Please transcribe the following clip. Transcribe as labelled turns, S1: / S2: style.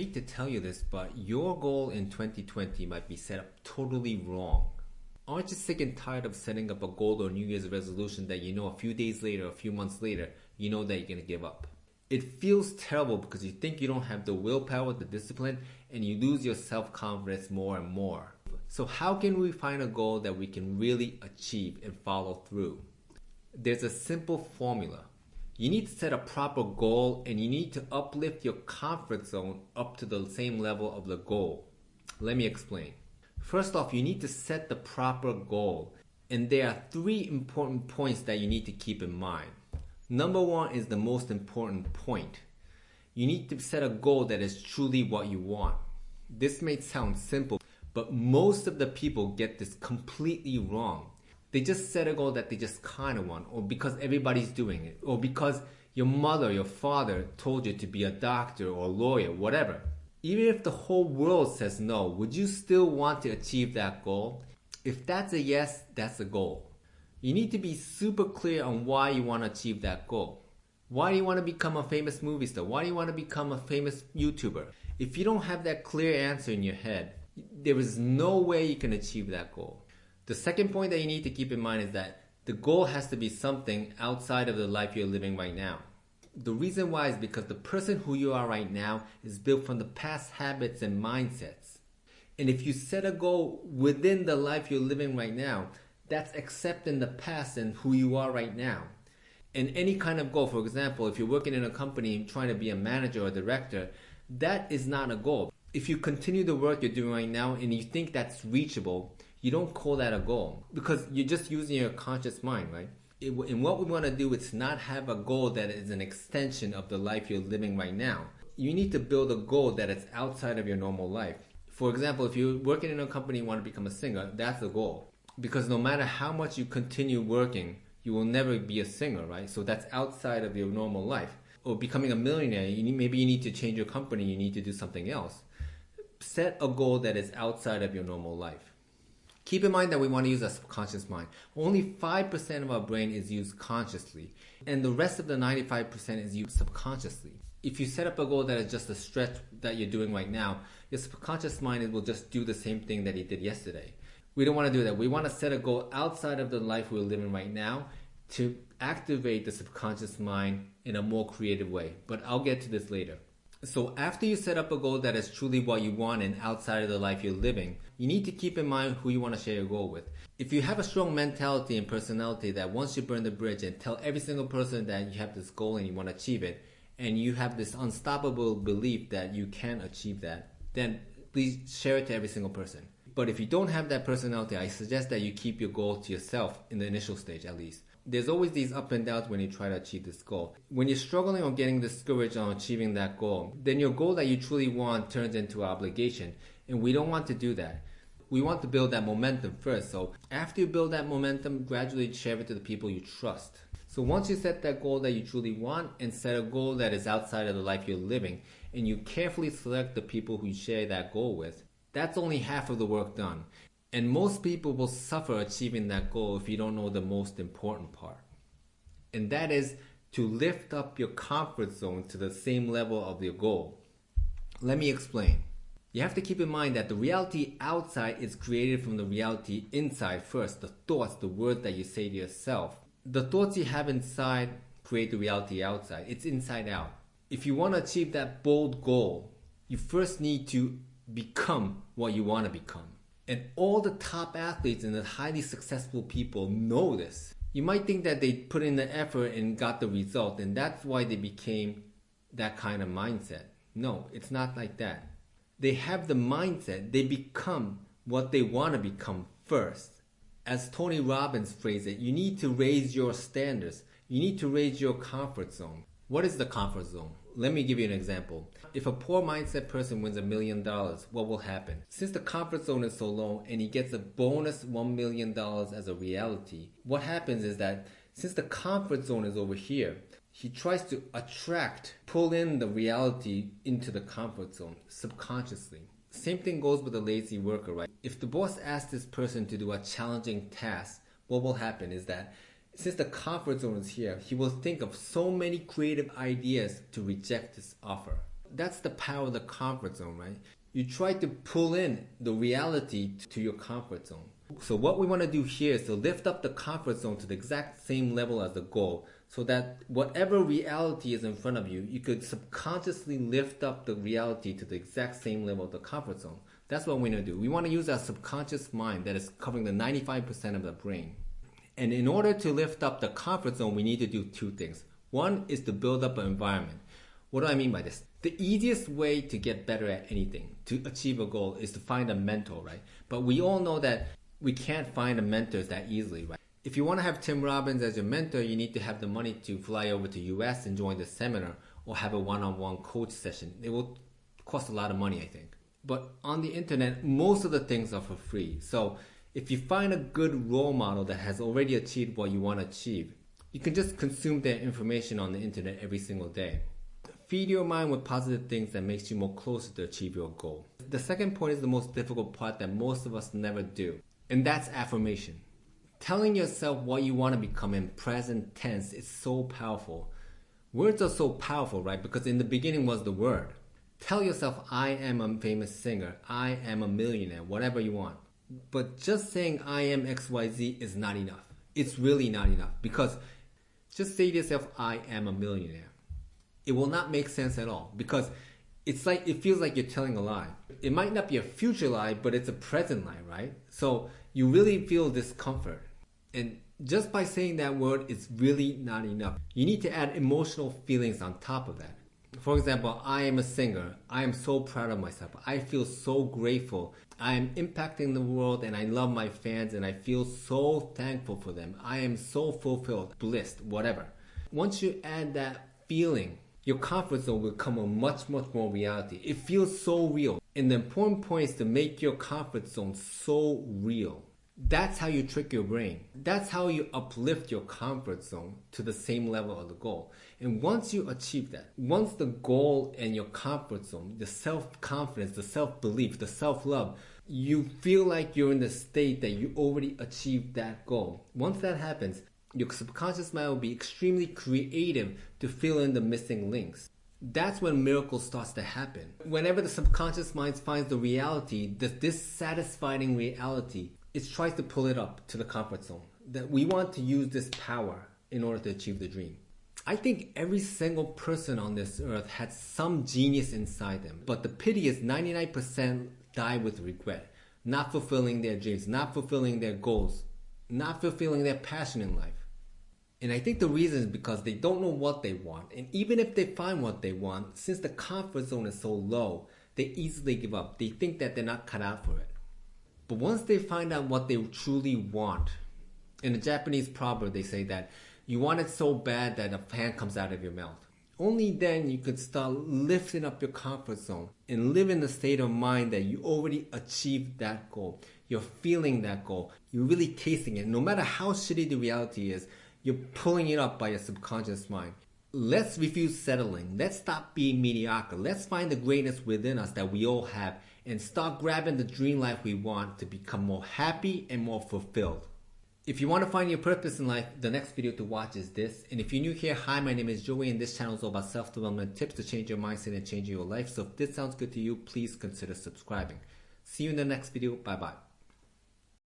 S1: hate to tell you this, but your goal in 2020 might be set up totally wrong. Aren't you sick and tired of setting up a goal or New Year's resolution that you know a few days later, a few months later, you know that you're gonna give up? It feels terrible because you think you don't have the willpower, the discipline, and you lose your self confidence more and more. So, how can we find a goal that we can really achieve and follow through? There's a simple formula. You need to set a proper goal and you need to uplift your comfort zone up to the same level of the goal. Let me explain. First off, you need to set the proper goal. And there are three important points that you need to keep in mind. Number one is the most important point. You need to set a goal that is truly what you want. This may sound simple, but most of the people get this completely wrong. They just set a goal that they just kind of want, or because everybody's doing it, or because your mother, your father told you to be a doctor or a lawyer, whatever. Even if the whole world says no, would you still want to achieve that goal? If that's a yes, that's a goal. You need to be super clear on why you want to achieve that goal. Why do you want to become a famous movie star? Why do you want to become a famous YouTuber? If you don't have that clear answer in your head, there is no way you can achieve that goal. The second point that you need to keep in mind is that the goal has to be something outside of the life you're living right now. The reason why is because the person who you are right now is built from the past habits and mindsets. And if you set a goal within the life you're living right now, that's accepting the past and who you are right now. And any kind of goal, for example, if you're working in a company trying to be a manager or director, that is not a goal. If you continue the work you're doing right now and you think that's reachable, you don't call that a goal because you're just using your conscious mind, right? It, and what we want to do is not have a goal that is an extension of the life you're living right now. You need to build a goal that is outside of your normal life. For example, if you're working in a company and want to become a singer, that's a goal because no matter how much you continue working, you will never be a singer, right? So that's outside of your normal life. Or becoming a millionaire, you need, maybe you need to change your company, you need to do something else. Set a goal that is outside of your normal life. Keep in mind that we want to use our subconscious mind. Only 5% of our brain is used consciously, and the rest of the 95% is used subconsciously. If you set up a goal that is just a stretch that you're doing right now, your subconscious mind will just do the same thing that it did yesterday. We don't want to do that. We want to set a goal outside of the life we're living right now to activate the subconscious mind in a more creative way. But I'll get to this later. So after you set up a goal that is truly what you want and outside of the life you're living, you need to keep in mind who you want to share your goal with. If you have a strong mentality and personality that once you burn the bridge and tell every single person that you have this goal and you want to achieve it, and you have this unstoppable belief that you can achieve that, then please share it to every single person. But if you don't have that personality, I suggest that you keep your goal to yourself in the initial stage at least. There's always these up and downs when you try to achieve this goal. When you're struggling or getting discouraged on achieving that goal, then your goal that you truly want turns into an obligation. And we don't want to do that. We want to build that momentum first. So after you build that momentum, gradually share it to the people you trust. So once you set that goal that you truly want and set a goal that is outside of the life you're living, and you carefully select the people who you share that goal with, that's only half of the work done. And most people will suffer achieving that goal if you don't know the most important part. And that is to lift up your comfort zone to the same level of your goal. Let me explain. You have to keep in mind that the reality outside is created from the reality inside first, the thoughts, the words that you say to yourself. The thoughts you have inside create the reality outside. It's inside out. If you want to achieve that bold goal, you first need to become what you want to become. And all the top athletes and the highly successful people know this. You might think that they put in the effort and got the result, and that's why they became that kind of mindset. No, it's not like that. They have the mindset, they become what they want to become first. As Tony Robbins phrased it, you need to raise your standards. You need to raise your comfort zone. What is the comfort zone? Let me give you an example. If a poor mindset person wins a million dollars, what will happen? Since the comfort zone is so low and he gets a bonus $1 million as a reality, what happens is that since the comfort zone is over here, he tries to attract, pull in the reality into the comfort zone subconsciously. Same thing goes with a lazy worker, right? If the boss asks this person to do a challenging task, what will happen is that since the comfort zone is here, he will think of so many creative ideas to reject this offer. That's the power of the comfort zone, right? You try to pull in the reality to your comfort zone. So what we want to do here is to lift up the comfort zone to the exact same level as the goal so that whatever reality is in front of you, you could subconsciously lift up the reality to the exact same level of the comfort zone. That's what we want to do. We want to use our subconscious mind that is covering the 95% of the brain. And in order to lift up the comfort zone, we need to do two things. One is to build up an environment. What do I mean by this? The easiest way to get better at anything, to achieve a goal, is to find a mentor, right? But we all know that we can't find a mentor that easily, right? If you want to have Tim Robbins as your mentor, you need to have the money to fly over to US and join the seminar or have a one-on-one coach session. It will cost a lot of money, I think. But on the internet, most of the things are for free. So if you find a good role model that has already achieved what you want to achieve, you can just consume their information on the internet every single day. Feed your mind with positive things that makes you more closer to achieve your goal. The second point is the most difficult part that most of us never do, and that's affirmation. Telling yourself what you want to become in present tense is so powerful. Words are so powerful, right? Because in the beginning was the word. Tell yourself, I am a famous singer, I am a millionaire, whatever you want. But just saying I am XYZ is not enough. It's really not enough because just say to yourself, I am a millionaire it will not make sense at all because it's like it feels like you're telling a lie. It might not be a future lie, but it's a present lie, right? So you really feel discomfort. And just by saying that word it's really not enough. You need to add emotional feelings on top of that. For example, I am a singer. I am so proud of myself. I feel so grateful. I am impacting the world and I love my fans and I feel so thankful for them. I am so fulfilled, blissed, whatever. Once you add that feeling your comfort zone will become a much, much more reality. It feels so real. And the important point is to make your comfort zone so real. That's how you trick your brain. That's how you uplift your comfort zone to the same level of the goal. And once you achieve that, once the goal and your comfort zone, the self confidence, the self belief, the self love, you feel like you're in the state that you already achieved that goal. Once that happens, your subconscious mind will be extremely creative to fill in the missing links. That's when miracles starts to happen. Whenever the subconscious mind finds the reality, the dissatisfying reality, it tries to pull it up to the comfort zone. That we want to use this power in order to achieve the dream. I think every single person on this earth had some genius inside them, but the pity is 99% die with regret, not fulfilling their dreams, not fulfilling their goals, not fulfilling their passion in life. And I think the reason is because they don't know what they want. And even if they find what they want, since the comfort zone is so low, they easily give up. They think that they're not cut out for it. But once they find out what they truly want, in the Japanese proverb, they say that you want it so bad that a fan comes out of your mouth. Only then you could start lifting up your comfort zone and live in the state of mind that you already achieved that goal. You're feeling that goal. You're really tasting it. No matter how shitty the reality is, you're pulling it up by your subconscious mind. Let's refuse settling. Let's stop being mediocre. Let's find the greatness within us that we all have and start grabbing the dream life we want to become more happy and more fulfilled. If you want to find your purpose in life, the next video to watch is this. And if you're new here, hi, my name is Joey, and this channel is all about self-development tips to change your mindset and change your life. So if this sounds good to you, please consider subscribing. See you in the next video. Bye bye.